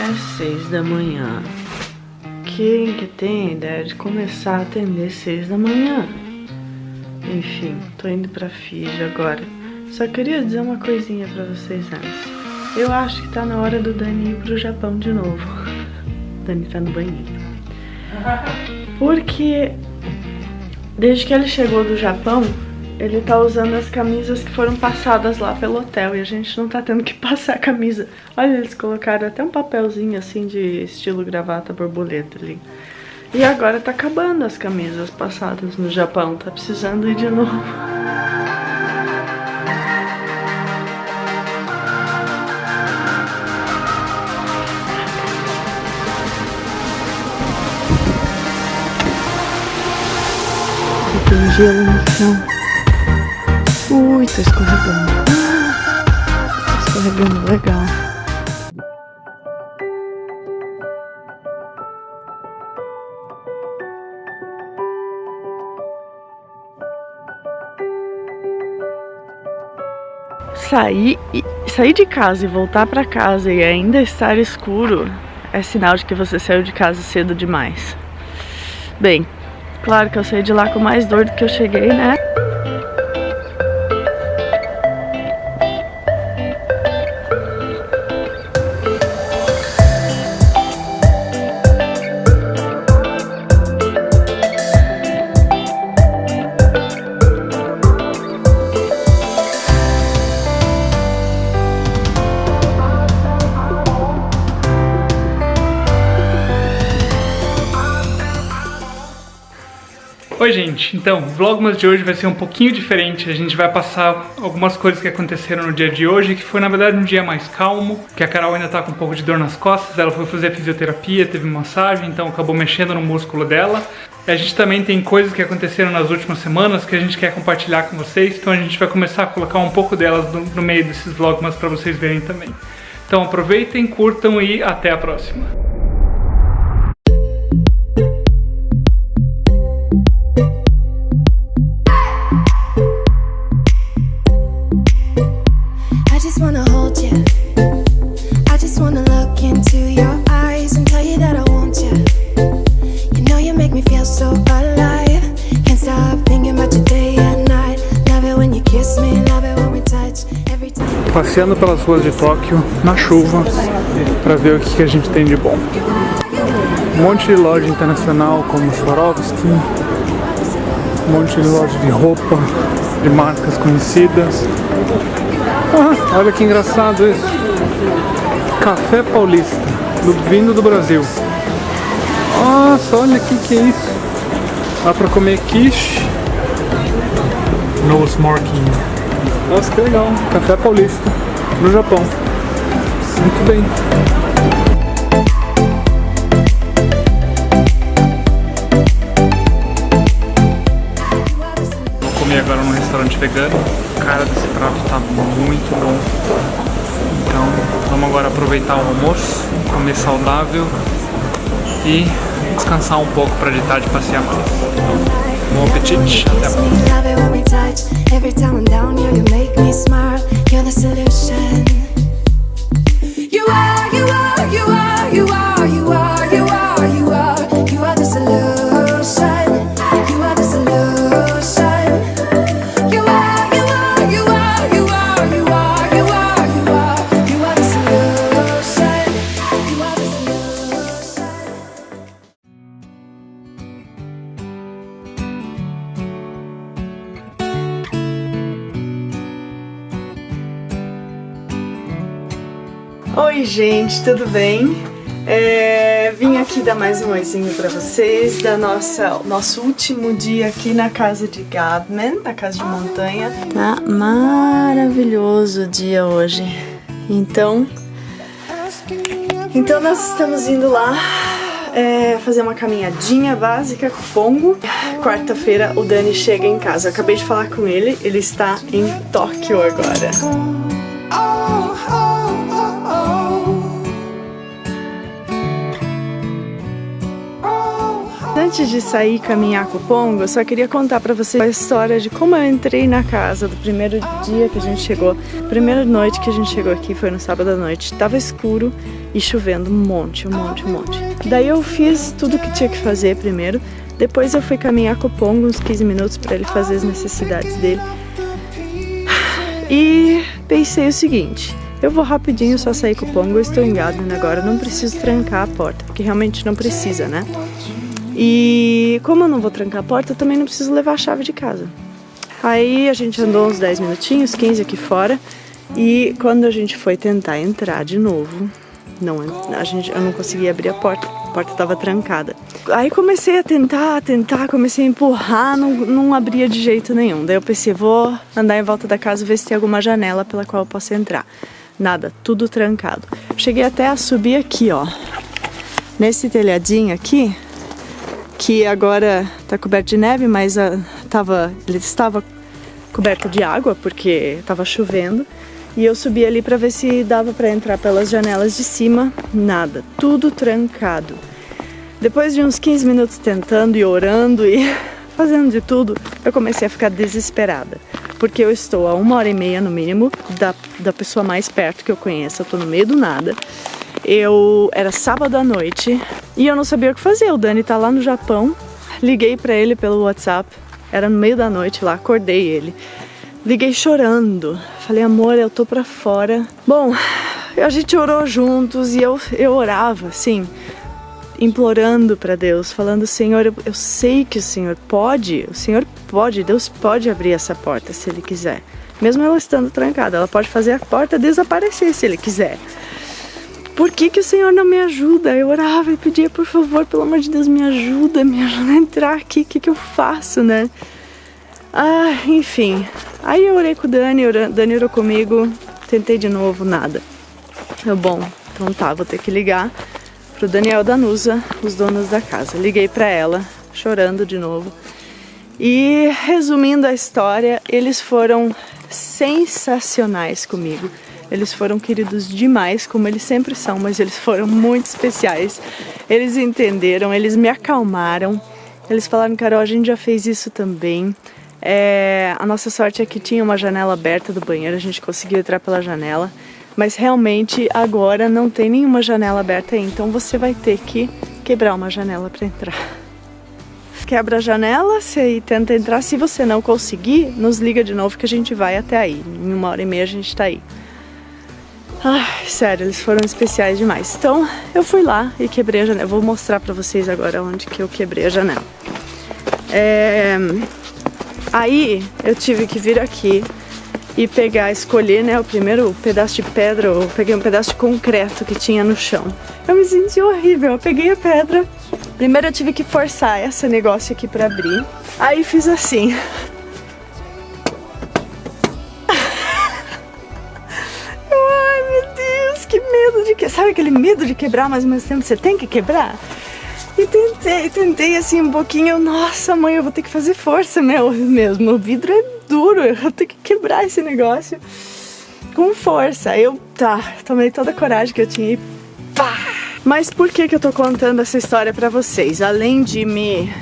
É seis da manhã. Quem que tem a ideia de começar a atender seis da manhã? Enfim, tô indo pra Fiji agora. Só queria dizer uma coisinha pra vocês antes. Eu acho que tá na hora do Dani ir pro Japão de novo. Dani tá no banheiro. Porque desde que ele chegou do Japão, ele tá usando as camisas que foram passadas lá pelo hotel e a gente não tá tendo que passar a camisa. Olha, eles colocaram até um papelzinho assim de estilo gravata borboleta ali. E agora tá acabando as camisas passadas no Japão, tá precisando ir de novo. Tem gelo no chão. Ui, tô escorregando. Tô escorregando legal. Sair, sair de casa e voltar para casa e ainda estar escuro é sinal de que você saiu de casa cedo demais. Bem, claro que eu saí de lá com mais dor do que eu cheguei, né? Oi gente, então, o Vlogmas de hoje vai ser um pouquinho diferente, a gente vai passar algumas coisas que aconteceram no dia de hoje, que foi na verdade um dia mais calmo, que a Carol ainda tá com um pouco de dor nas costas, ela foi fazer fisioterapia, teve massagem, então acabou mexendo no músculo dela. A gente também tem coisas que aconteceram nas últimas semanas que a gente quer compartilhar com vocês, então a gente vai começar a colocar um pouco delas no, no meio desses Vlogmas para vocês verem também. Então aproveitem, curtam e até a próxima. Passeando pelas ruas de Tóquio na chuva para ver o que, que a gente tem de bom. Um monte de loja internacional como Swarovski, um monte de loja de roupa de marcas conhecidas. Ah, olha que engraçado isso. Café Paulista, do, vindo do Brasil. Nossa, olha aqui que é isso. Dá pra comer quiche. No smoking. Nossa, que legal. Café Paulista no Japão. Muito bem. Vou comer agora num restaurante vegano. Cara, desse prato tá muito bom. Então, vamos agora aproveitar o almoço, comer saudável e descansar um pouco para de tarde passear mais. Bom apetite, até a próxima. Every time I'm down, you, you make me smile. You're the solution. Oi gente, tudo bem? É, vim aqui dar mais um oizinho pra vocês da nossa nosso último dia aqui na casa de Gadman, na casa de montanha. Tá maravilhoso o dia hoje. Então, então nós estamos indo lá é, fazer uma caminhadinha básica com o Pongo. Quarta-feira o Dani chega em casa. Eu acabei de falar com ele, ele está em Tóquio agora. Antes de sair caminhar com o Pongo, eu só queria contar para vocês a história de como eu entrei na casa do primeiro dia que a gente chegou. Primeira noite que a gente chegou aqui foi no sábado à noite. Tava escuro e chovendo um monte, um monte, um monte. Daí eu fiz tudo que tinha que fazer primeiro. Depois eu fui caminhar com o Pongo uns 15 minutos para ele fazer as necessidades dele. E pensei o seguinte, eu vou rapidinho só sair com o Pongo, eu estou em Garden agora, não preciso trancar a porta, porque realmente não precisa, né? E como eu não vou trancar a porta, eu também não preciso levar a chave de casa. Aí a gente andou uns 10 minutinhos, 15 aqui fora, e quando a gente foi tentar entrar de novo, não, a gente, eu não conseguia abrir a porta, a porta estava trancada. Aí comecei a tentar, a tentar, comecei a empurrar, não, não abria de jeito nenhum. Daí eu pensei, vou andar em volta da casa ver se tem alguma janela pela qual eu posso entrar. Nada, tudo trancado. Cheguei até a subir aqui, ó. Nesse telhadinho aqui, que agora está coberto de neve, mas uh, tava, ele estava coberto de água porque estava chovendo. E eu subi ali para ver se dava para entrar pelas janelas de cima, nada, tudo trancado. Depois de uns 15 minutos tentando e orando e fazendo de tudo, eu comecei a ficar desesperada. Porque eu estou a uma hora e meia no mínimo da, da pessoa mais perto que eu conheço, eu estou no meio do nada. Eu era sábado à noite e eu não sabia o que fazer. O Dani tá lá no Japão. Liguei para ele pelo WhatsApp. Era no meio da noite lá, acordei ele. Liguei chorando. Falei, amor, eu tô pra fora. Bom, a gente orou juntos e eu, eu orava, assim, implorando para Deus, falando: Senhor, eu, eu sei que o Senhor pode, o Senhor pode, Deus pode abrir essa porta se Ele quiser. Mesmo ela estando trancada, ela pode fazer a porta desaparecer se Ele quiser por que, que o Senhor não me ajuda? Eu orava e pedia, por favor, pelo amor de Deus, me ajuda, me ajuda a entrar aqui, o que, que eu faço, né? Ah, enfim. Aí eu orei com o Dani, o Dani orou comigo, tentei de novo, nada. Eu, bom, então tá, vou ter que ligar pro Daniel Danusa, os donos da casa. Liguei pra ela, chorando de novo. E resumindo a história, eles foram sensacionais comigo. Eles foram queridos demais, como eles sempre são, mas eles foram muito especiais. Eles entenderam, eles me acalmaram. Eles falaram, Carol, a gente já fez isso também. É, a nossa sorte é que tinha uma janela aberta do banheiro, a gente conseguiu entrar pela janela. Mas realmente agora não tem nenhuma janela aberta aí, então você vai ter que quebrar uma janela para entrar. Quebra a janela e tenta entrar. Se você não conseguir, nos liga de novo que a gente vai até aí. Em uma hora e meia a gente está aí. Ai, sério, eles foram especiais demais. Então, eu fui lá e quebrei a janela. vou mostrar pra vocês agora onde que eu quebrei a janela. É... Aí, eu tive que vir aqui e pegar, escolher, né, o primeiro pedaço de pedra, eu peguei um pedaço de concreto que tinha no chão. Eu me senti horrível, eu peguei a pedra, primeiro eu tive que forçar esse negócio aqui pra abrir, aí fiz assim, sabe aquele medo de quebrar, mas ao mesmo tempo você tem que quebrar? E tentei, tentei assim um pouquinho, nossa mãe, eu vou ter que fazer força meu, mesmo, o vidro é duro, eu vou ter que quebrar esse negócio com força. Eu, tá, tomei toda a coragem que eu tinha e pá! Mas por que que eu tô contando essa história pra vocês? Além de me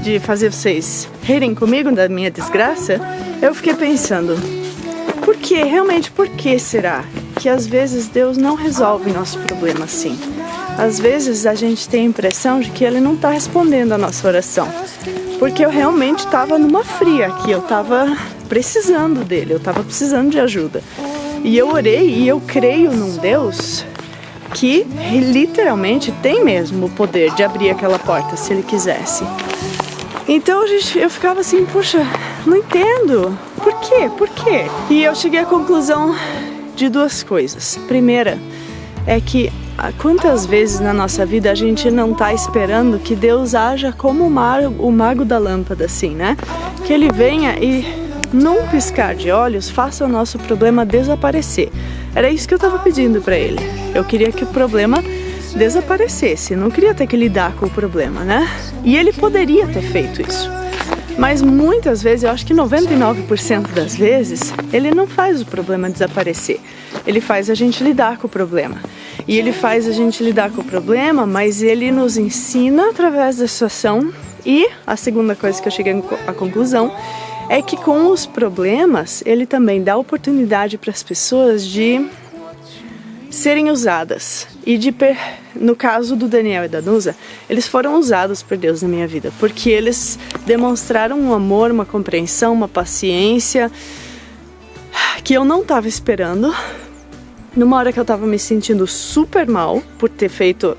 de fazer vocês rirem comigo da minha desgraça, eu fiquei pensando, por que, realmente, por que será que às vezes Deus não resolve nosso problema assim. Às vezes a gente tem a impressão de que Ele não está respondendo a nossa oração. Porque eu realmente estava numa fria aqui, eu estava precisando dele, eu estava precisando de ajuda. E eu orei e eu creio num Deus que literalmente tem mesmo o poder de abrir aquela porta se ele quisesse. Então gente, eu ficava assim, puxa, não entendo. Por quê? Por quê? E eu cheguei à conclusão de duas coisas. Primeira é que ah, quantas vezes na nossa vida a gente não está esperando que Deus haja como o mago, o mago da lâmpada, assim, né? Que ele venha e num piscar de olhos faça o nosso problema desaparecer. Era isso que eu estava pedindo para ele. Eu queria que o problema desaparecesse, não queria ter que lidar com o problema, né? E ele poderia ter feito isso. Mas muitas vezes, eu acho que 99% das vezes, ele não faz o problema desaparecer. Ele faz a gente lidar com o problema. E ele faz a gente lidar com o problema, mas ele nos ensina através da situação. E a segunda coisa que eu cheguei à conclusão é que com os problemas ele também dá oportunidade para as pessoas de serem usadas. E de no caso do Daniel e da Nusa, eles foram usados por Deus na minha vida, porque eles demonstraram um amor, uma compreensão, uma paciência que eu não estava esperando. Numa hora que eu estava me sentindo super mal por ter feito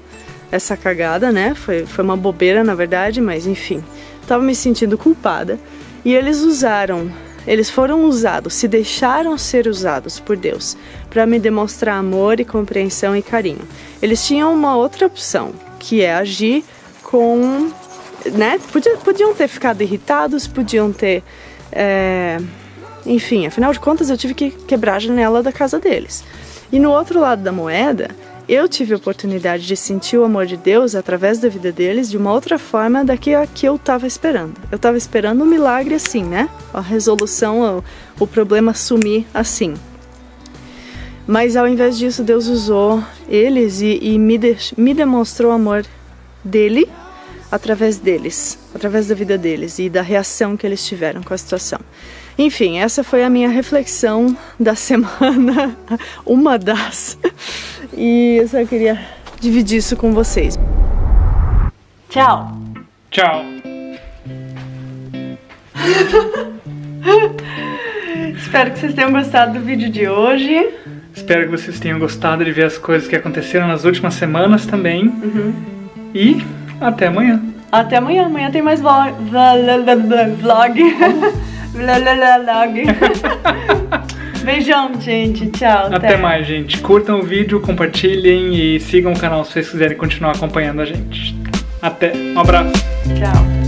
essa cagada, né? Foi, foi uma bobeira na verdade, mas enfim, estava me sentindo culpada. E eles usaram eles foram usados, se deixaram ser usados por Deus para me demonstrar amor e compreensão e carinho. Eles tinham uma outra opção, que é agir com. Né? Podiam, ter ficado irritados, podiam ter. É, enfim, afinal de contas eu tive que quebrar a janela da casa deles. E no outro lado da moeda, eu tive a oportunidade de sentir o amor de Deus através da vida deles de uma outra forma da que a que eu estava esperando. Eu estava esperando um milagre assim, né? A resolução, o, o problema sumir assim. Mas ao invés disso, Deus usou eles e, e me, de, me demonstrou o amor dele através deles, através da vida deles e da reação que eles tiveram com a situação. Enfim, essa foi a minha reflexão da semana, uma das. E eu só queria dividir isso com vocês. Tchau! Tchau! Espero que vocês tenham gostado do vídeo de hoje. Espero que vocês tenham gostado de ver as coisas que aconteceram nas últimas semanas também. Uhum. E até amanhã. Até amanhã. Amanhã tem mais vlog. Vlog. vlog. Beijão, gente. Tchau. Até, até mais, gente. Curtam o vídeo, compartilhem e sigam o canal se vocês quiserem continuar acompanhando a gente. Até. Um abraço. Tchau.